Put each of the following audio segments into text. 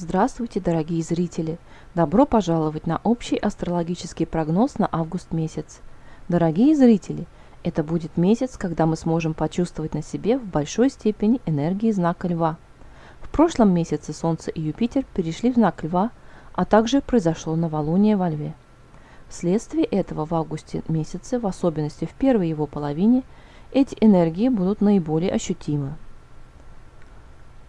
Здравствуйте, дорогие зрители! Добро пожаловать на общий астрологический прогноз на август месяц. Дорогие зрители, это будет месяц, когда мы сможем почувствовать на себе в большой степени энергии знака Льва. В прошлом месяце Солнце и Юпитер перешли в знак Льва, а также произошло новолуние во Льве. Вследствие этого в августе месяце, в особенности в первой его половине, эти энергии будут наиболее ощутимы.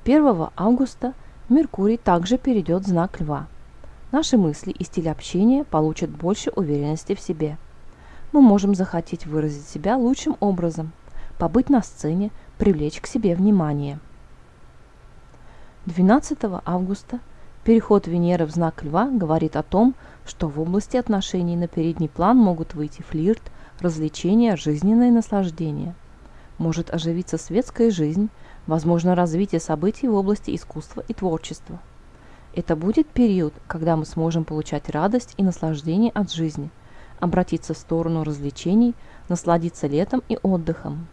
1 августа – Меркурий также перейдет в знак Льва. Наши мысли и стиль общения получат больше уверенности в себе. Мы можем захотеть выразить себя лучшим образом, побыть на сцене, привлечь к себе внимание. 12 августа переход Венеры в знак Льва говорит о том, что в области отношений на передний план могут выйти флирт, развлечения, жизненное наслаждение. Может оживиться светская жизнь, возможно развитие событий в области искусства и творчества. Это будет период, когда мы сможем получать радость и наслаждение от жизни, обратиться в сторону развлечений, насладиться летом и отдыхом.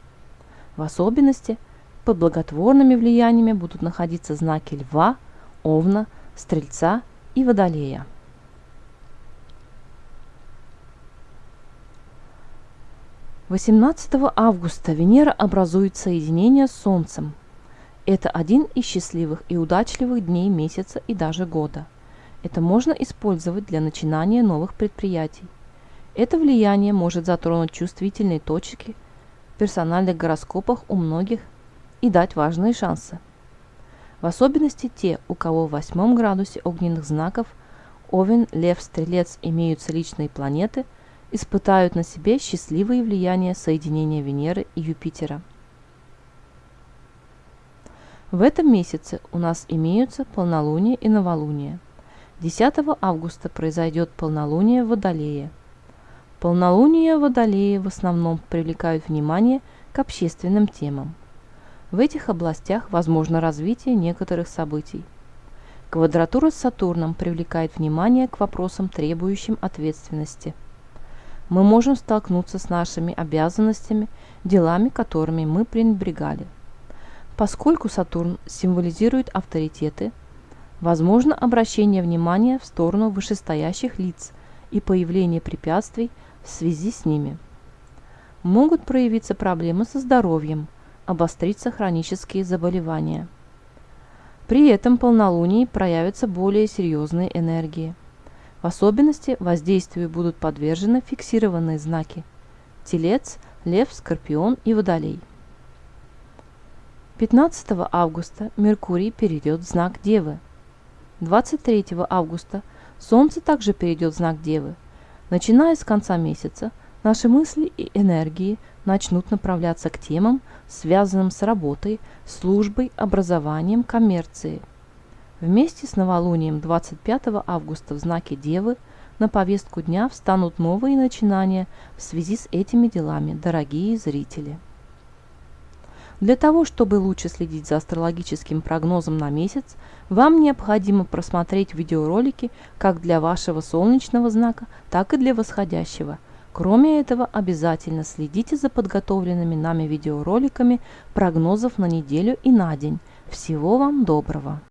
В особенности под благотворными влияниями будут находиться знаки Льва, Овна, Стрельца и Водолея. 18 августа Венера образует соединение с Солнцем – это один из счастливых и удачливых дней месяца и даже года. Это можно использовать для начинания новых предприятий. Это влияние может затронуть чувствительные точки в персональных гороскопах у многих и дать важные шансы. В особенности те, у кого в восьмом градусе огненных знаков Овен, Лев, Стрелец имеются личные планеты, испытают на себе счастливые влияния соединения Венеры и Юпитера – в этом месяце у нас имеются полнолуние и новолуние. 10 августа произойдет полнолуние в Водолее. Полнолуние в Водолее в основном привлекают внимание к общественным темам. В этих областях возможно развитие некоторых событий. Квадратура с Сатурном привлекает внимание к вопросам, требующим ответственности. Мы можем столкнуться с нашими обязанностями, делами, которыми мы пренебрегали. Поскольку Сатурн символизирует авторитеты, возможно обращение внимания в сторону вышестоящих лиц и появление препятствий в связи с ними. Могут проявиться проблемы со здоровьем, обостриться хронические заболевания. При этом полнолунии проявятся более серьезные энергии. В особенности воздействию будут подвержены фиксированные знаки – Телец, Лев, Скорпион и Водолей. 15 августа Меркурий перейдет в знак Девы. 23 августа Солнце также перейдет в знак Девы. Начиная с конца месяца, наши мысли и энергии начнут направляться к темам, связанным с работой, службой, образованием, коммерцией. Вместе с новолунием 25 августа в знаке Девы на повестку дня встанут новые начинания в связи с этими делами, дорогие зрители. Для того, чтобы лучше следить за астрологическим прогнозом на месяц, вам необходимо просмотреть видеоролики как для вашего солнечного знака, так и для восходящего. Кроме этого, обязательно следите за подготовленными нами видеороликами прогнозов на неделю и на день. Всего вам доброго!